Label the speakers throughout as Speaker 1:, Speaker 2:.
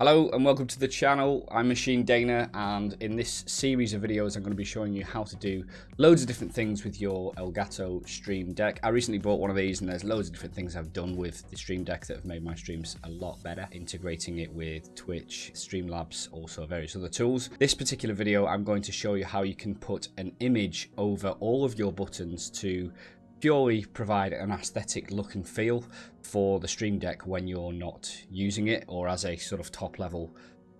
Speaker 1: Hello and welcome to the channel. I'm Machine Dana and in this series of videos I'm going to be showing you how to do loads of different things with your Elgato Stream Deck. I recently bought one of these and there's loads of different things I've done with the Stream Deck that have made my streams a lot better. Integrating it with Twitch, Streamlabs, also various other tools. This particular video I'm going to show you how you can put an image over all of your buttons to purely provide an aesthetic look and feel for the Stream Deck when you're not using it or as a sort of top level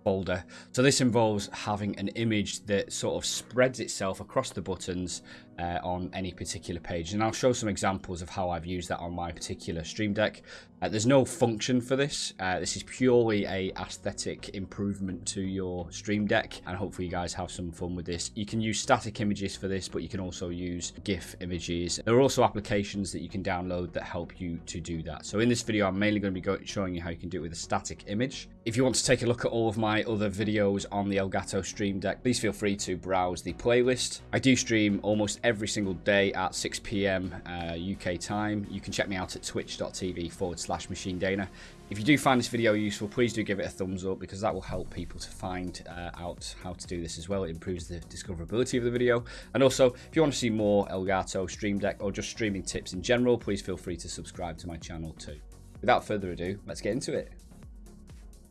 Speaker 1: folder. So this involves having an image that sort of spreads itself across the buttons uh, on any particular page. And I'll show some examples of how I've used that on my particular Stream Deck. Uh, there's no function for this. Uh, this is purely a aesthetic improvement to your Stream Deck. And hopefully you guys have some fun with this. You can use static images for this, but you can also use GIF images. There are also applications that you can download that help you to do that. So in this video, I'm mainly going to be showing you how you can do it with a static image. If you want to take a look at all of my other videos on the Elgato Stream Deck, please feel free to browse the playlist. I do stream almost single day at 6 p.m. Uh, UK time. You can check me out at twitch.tv forward slash machine dana. If you do find this video useful, please do give it a thumbs up because that will help people to find uh, out how to do this as well. It improves the discoverability of the video. And also, if you want to see more Elgato Stream Deck or just streaming tips in general, please feel free to subscribe to my channel too. Without further ado, let's get into it.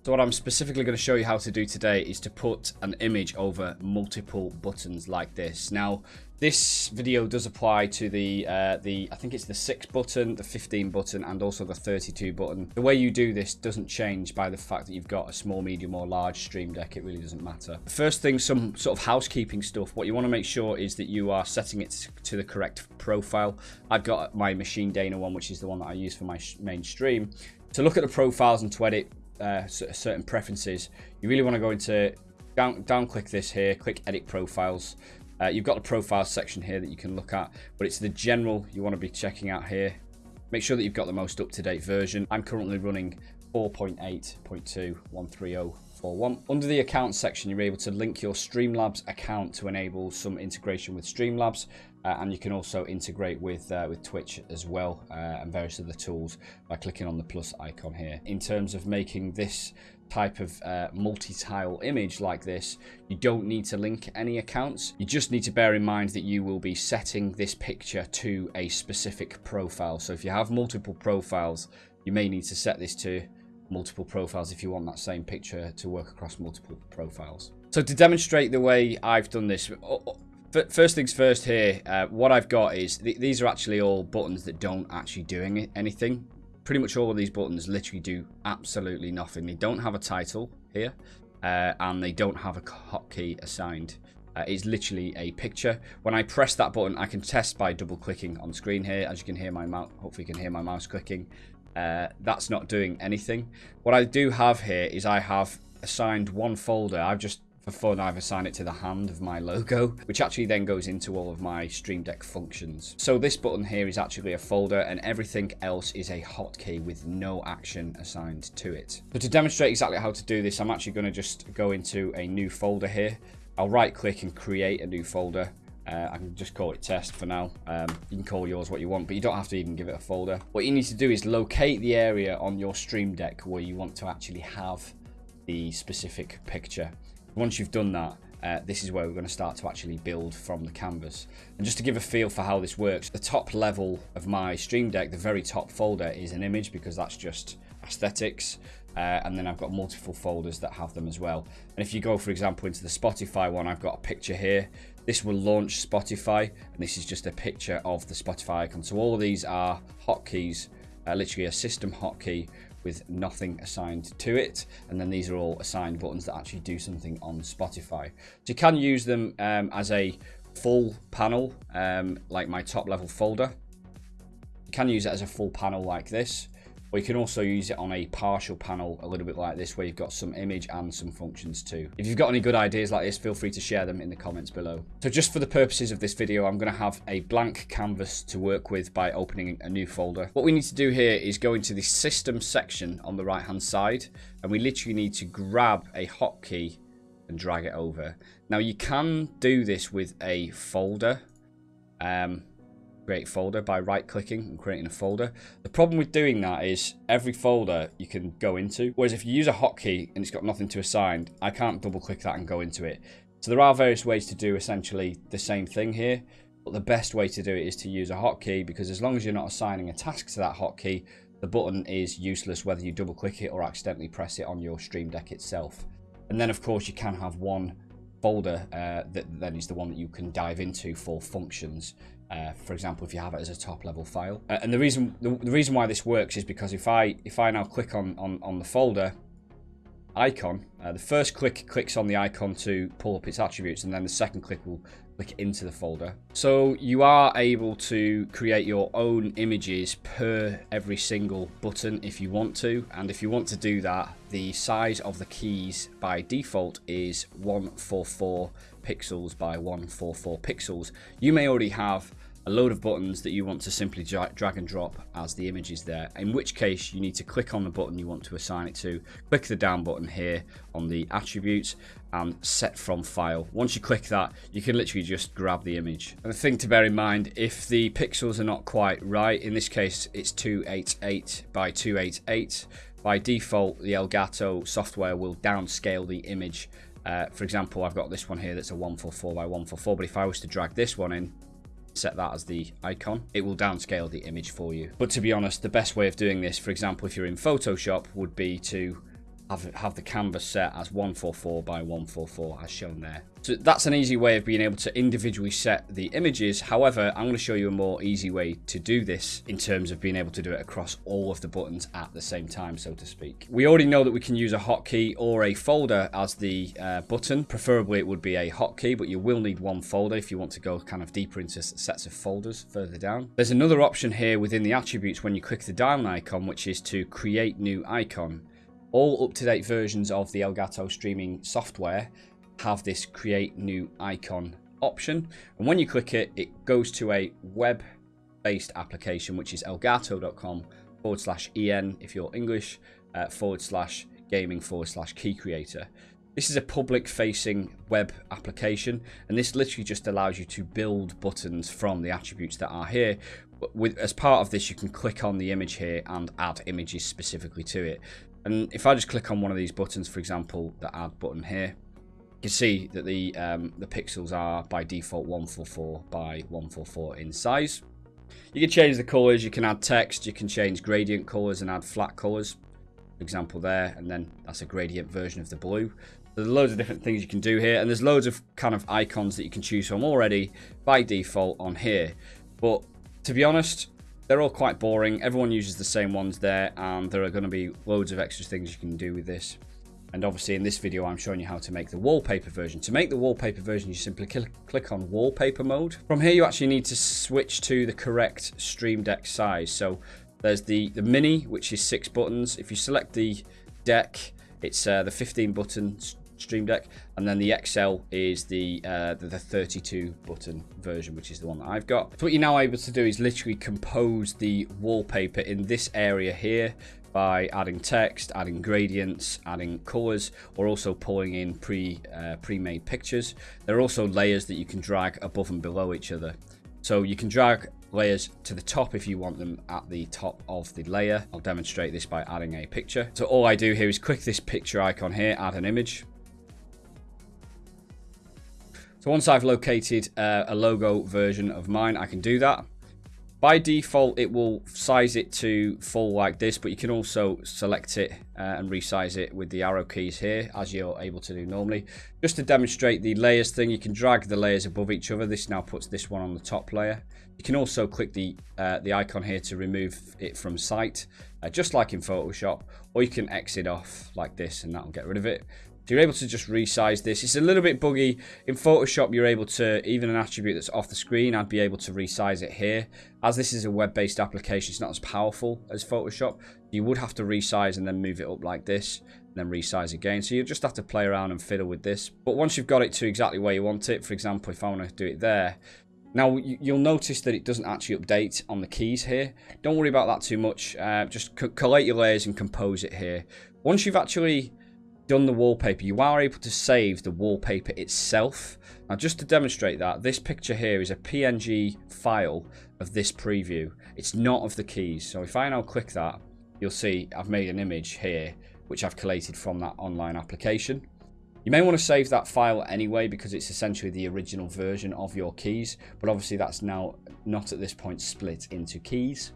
Speaker 1: So what I'm specifically going to show you how to do today is to put an image over multiple buttons like this. Now, this video does apply to the, uh, the I think it's the 6 button, the 15 button, and also the 32 button. The way you do this doesn't change by the fact that you've got a small, medium, or large stream deck. It really doesn't matter. First thing, some sort of housekeeping stuff. What you want to make sure is that you are setting it to the correct profile. I've got my Machine Dana one, which is the one that I use for my main stream. To look at the profiles and to edit uh, certain preferences, you really want to go into down, down click this here, click edit profiles. Uh, you've got the profile section here that you can look at, but it's the general you want to be checking out here. Make sure that you've got the most up-to-date version. I'm currently running 4.8.2.130.41. Under the account section, you're able to link your Streamlabs account to enable some integration with Streamlabs. Uh, and you can also integrate with uh, with Twitch as well uh, and various other tools by clicking on the plus icon here. In terms of making this type of uh, multi-tile image like this, you don't need to link any accounts. You just need to bear in mind that you will be setting this picture to a specific profile. So if you have multiple profiles, you may need to set this to multiple profiles if you want that same picture to work across multiple profiles. So to demonstrate the way I've done this, First things first here, uh, what I've got is, th these are actually all buttons that don't actually do anything. Pretty much all of these buttons literally do absolutely nothing. They don't have a title here, uh, and they don't have a hotkey assigned. Uh, it's literally a picture. When I press that button, I can test by double clicking on screen here. As you can hear my mouse, hopefully you can hear my mouse clicking. Uh, that's not doing anything. What I do have here is I have assigned one folder. I've just for fun, I've assigned it to the hand of my logo, which actually then goes into all of my Stream Deck functions. So this button here is actually a folder and everything else is a hotkey with no action assigned to it. So to demonstrate exactly how to do this, I'm actually going to just go into a new folder here. I'll right click and create a new folder. Uh, I can just call it test for now. Um, you can call yours what you want, but you don't have to even give it a folder. What you need to do is locate the area on your Stream Deck where you want to actually have the specific picture. Once you've done that, uh, this is where we're going to start to actually build from the canvas. And just to give a feel for how this works, the top level of my Stream Deck, the very top folder is an image because that's just aesthetics. Uh, and then I've got multiple folders that have them as well. And if you go, for example, into the Spotify one, I've got a picture here. This will launch Spotify, and this is just a picture of the Spotify icon. So all of these are hotkeys, uh, literally a system hotkey with nothing assigned to it. And then these are all assigned buttons that actually do something on Spotify. So you can use them um, as a full panel, um, like my top level folder. You can use it as a full panel like this. Or you can also use it on a partial panel, a little bit like this, where you've got some image and some functions too. If you've got any good ideas like this, feel free to share them in the comments below. So just for the purposes of this video, I'm going to have a blank canvas to work with by opening a new folder. What we need to do here is go into the system section on the right hand side, and we literally need to grab a hotkey and drag it over. Now you can do this with a folder. Um, create folder by right clicking and creating a folder. The problem with doing that is every folder you can go into, whereas if you use a hotkey and it's got nothing to assign, I can't double click that and go into it. So there are various ways to do essentially the same thing here, but the best way to do it is to use a hotkey because as long as you're not assigning a task to that hotkey, the button is useless whether you double click it or accidentally press it on your Stream Deck itself. And then of course you can have one folder uh, that then is the one that you can dive into for functions. Uh, for example, if you have it as a top level file. Uh, and the reason the, the, reason why this works is because if I if I now click on on, on the folder icon, uh, the first click clicks on the icon to pull up its attributes, and then the second click will click into the folder. So you are able to create your own images per every single button if you want to. And if you want to do that, the size of the keys by default is 144 pixels by 144 pixels. You may already have a load of buttons that you want to simply drag and drop as the image is there, in which case you need to click on the button you want to assign it to, click the down button here on the attributes and set from file. Once you click that, you can literally just grab the image. And the thing to bear in mind, if the pixels are not quite right, in this case it's 288 by 288, by default the Elgato software will downscale the image uh, for example, I've got this one here that's a 144 by 144, but if I was to drag this one in, set that as the icon, it will downscale the image for you. But to be honest, the best way of doing this, for example, if you're in Photoshop, would be to have, have the canvas set as 144 by 144 as shown there. So that's an easy way of being able to individually set the images. However, I'm going to show you a more easy way to do this in terms of being able to do it across all of the buttons at the same time, so to speak. We already know that we can use a hotkey or a folder as the uh, button. Preferably it would be a hotkey, but you will need one folder if you want to go kind of deeper into sets of folders further down. There's another option here within the attributes when you click the down icon, which is to create new icon. All up-to-date versions of the Elgato streaming software have this create new icon option. And when you click it, it goes to a web-based application, which is elgato.com forward slash en if you're English, uh, forward slash gaming forward slash key creator. This is a public facing web application and this literally just allows you to build buttons from the attributes that are here. With, as part of this you can click on the image here and add images specifically to it. And if I just click on one of these buttons, for example, the add button here, you can see that the um, the pixels are by default 144 by 144 in size. You can change the colors, you can add text, you can change gradient colors and add flat colors. For example there, and then that's a gradient version of the blue. There's loads of different things you can do here, and there's loads of kind of icons that you can choose from already by default on here. But to be honest, they're all quite boring. Everyone uses the same ones there, and there are going to be loads of extra things you can do with this. And obviously in this video, I'm showing you how to make the wallpaper version. To make the wallpaper version, you simply click, click on wallpaper mode. From here, you actually need to switch to the correct Stream Deck size. So there's the, the Mini, which is six buttons. If you select the deck, it's uh, the 15 buttons Stream Deck, and then the XL is the, uh, the, the 32 button version, which is the one that I've got. So what you're now able to do is literally compose the wallpaper in this area here by adding text, adding gradients, adding colors, or also pulling in pre uh, pre-made pictures. There are also layers that you can drag above and below each other. So you can drag layers to the top if you want them at the top of the layer. I'll demonstrate this by adding a picture. So all I do here is click this picture icon here, add an image. So once I've located uh, a logo version of mine, I can do that. By default, it will size it to full like this, but you can also select it uh, and resize it with the arrow keys here, as you're able to do normally. Just to demonstrate the layers thing, you can drag the layers above each other. This now puts this one on the top layer. You can also click the, uh, the icon here to remove it from sight, uh, just like in Photoshop, or you can exit off like this and that'll get rid of it. So you're able to just resize this. It's a little bit buggy. In Photoshop, you're able to, even an attribute that's off the screen, I'd be able to resize it here. As this is a web-based application, it's not as powerful as Photoshop. You would have to resize and then move it up like this, and then resize again. So you just have to play around and fiddle with this. But once you've got it to exactly where you want it, for example, if I want to do it there, now, you'll notice that it doesn't actually update on the keys here. Don't worry about that too much. Uh, just collate your layers and compose it here. Once you've actually done the wallpaper, you are able to save the wallpaper itself. Now, just to demonstrate that, this picture here is a PNG file of this preview. It's not of the keys. So if I now click that, you'll see I've made an image here, which I've collated from that online application. You may want to save that file anyway because it's essentially the original version of your keys, but obviously that's now not at this point split into keys.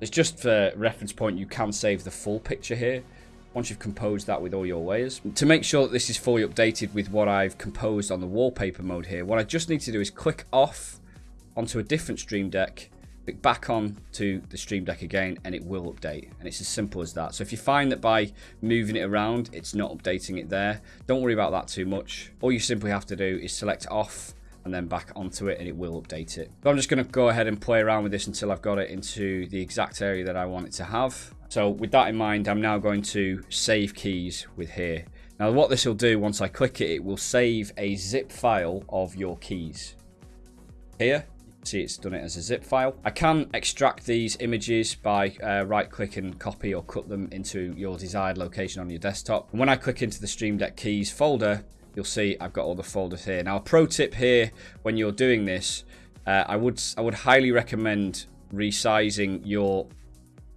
Speaker 1: It's just for reference point, you can save the full picture here once you've composed that with all your layers. To make sure that this is fully updated with what I've composed on the wallpaper mode here, what I just need to do is click off onto a different Stream Deck click back on to the Stream Deck again and it will update. And it's as simple as that. So if you find that by moving it around, it's not updating it there, don't worry about that too much. All you simply have to do is select off and then back onto it and it will update it. But I'm just going to go ahead and play around with this until I've got it into the exact area that I want it to have. So with that in mind, I'm now going to save keys with here. Now what this will do once I click it, it will save a zip file of your keys. Here, see it's done it as a zip file. I can extract these images by uh, right click and copy or cut them into your desired location on your desktop. And when I click into the Stream Deck keys folder, you'll see I've got all the folders here. Now a pro tip here when you're doing this, uh, I would I would highly recommend resizing your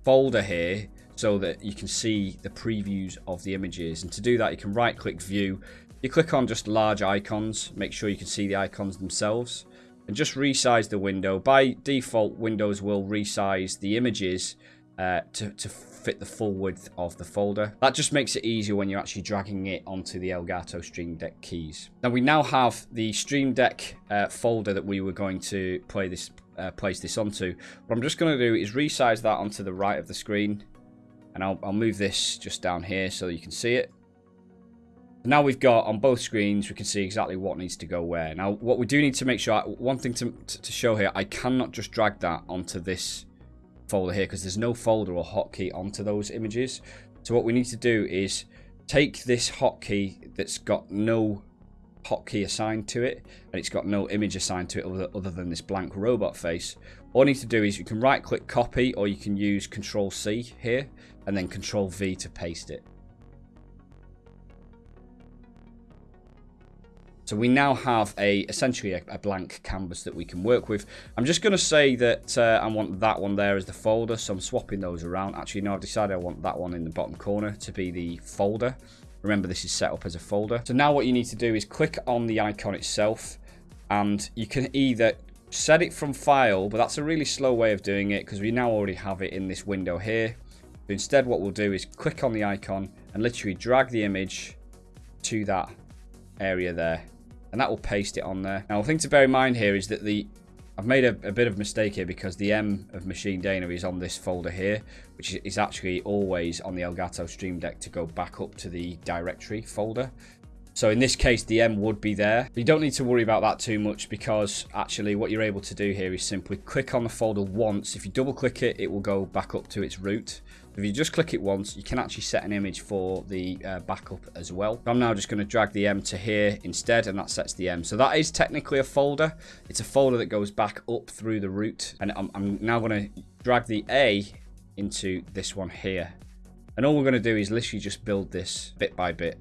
Speaker 1: folder here so that you can see the previews of the images. And to do that, you can right click view. You click on just large icons, make sure you can see the icons themselves and just resize the window. By default, Windows will resize the images uh, to, to fit the full width of the folder. That just makes it easier when you're actually dragging it onto the Elgato Stream Deck keys. Now we now have the Stream Deck uh, folder that we were going to play this, uh, place this onto. What I'm just going to do is resize that onto the right of the screen. And I'll, I'll move this just down here so you can see it. Now we've got on both screens, we can see exactly what needs to go where. Now, what we do need to make sure, one thing to, to show here, I cannot just drag that onto this folder here because there's no folder or hotkey onto those images. So what we need to do is take this hotkey that's got no hotkey assigned to it and it's got no image assigned to it other, other than this blank robot face. All you need to do is you can right click copy or you can use control C here and then control V to paste it. So we now have a essentially a, a, blank canvas that we can work with. I'm just going to say that uh, I want that one there as the folder, so I'm swapping those around. Actually, no, I've decided I want that one in the bottom corner to be the folder. Remember, this is set up as a folder. So now what you need to do is click on the icon itself, and you can either set it from file, but that's a really slow way of doing it because we now already have it in this window here. But instead, what we'll do is click on the icon and literally drag the image to that area there and that will paste it on there. Now, the thing to bear in mind here is that the I've made a, a, bit of a mistake here because the M of Machine Dana is on this folder here, which is actually always on the Elgato Stream Deck to go back up to the directory folder. So in this case, the M would be there. But you don't need to worry about that too much because actually what you're able to do here is simply click on the folder once. If you double click it, it will go back up to its root. If you just click it once, you can actually set an image for the uh, backup as well. I'm now just going to drag the M to here instead, and that sets the M. So that is technically a folder. It's a folder that goes back up through the root. And I'm, I'm now going to drag the A into this one here. And all we're going to do is literally just build this bit by bit.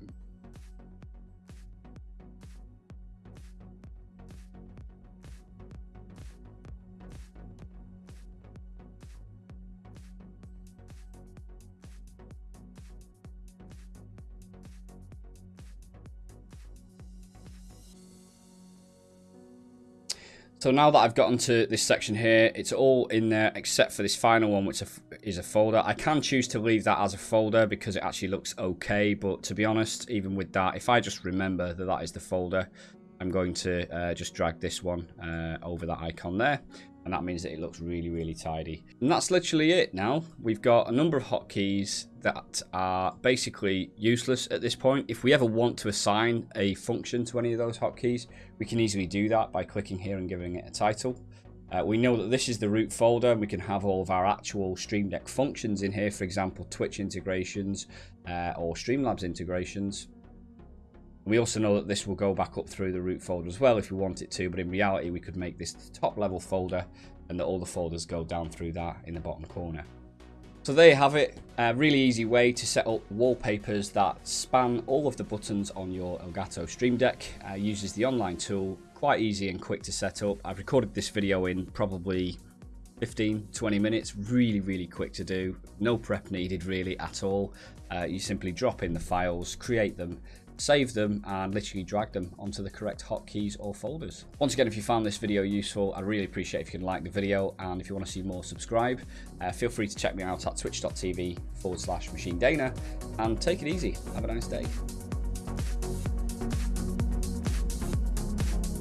Speaker 1: So now that I've gotten to this section here, it's all in there except for this final one, which is a folder. I can choose to leave that as a folder because it actually looks okay. But to be honest, even with that, if I just remember that that is the folder, I'm going to uh, just drag this one uh, over that icon there and that means that it looks really really tidy. And that's literally it now. We've got a number of hotkeys that are basically useless at this point. If we ever want to assign a function to any of those hotkeys we can easily do that by clicking here and giving it a title. Uh, we know that this is the root folder. And we can have all of our actual Stream Deck functions in here for example Twitch integrations uh, or Streamlabs integrations we also know that this will go back up through the root folder as well if we want it to, but in reality we could make this the top level folder and that all the folders go down through that in the bottom corner. So there you have it. A really easy way to set up wallpapers that span all of the buttons on your Elgato Stream Deck. Uh, uses the online tool, quite easy and quick to set up. I've recorded this video in probably 15, 20 minutes. Really, really quick to do. No prep needed really at all. Uh, you simply drop in the files, create them, save them and literally drag them onto the correct hotkeys or folders. Once again, if you found this video useful, I'd really appreciate if you can like the video and if you want to see more, subscribe. Uh, feel free to check me out at twitch.tv forward slash machine dana and take it easy. Have a nice day.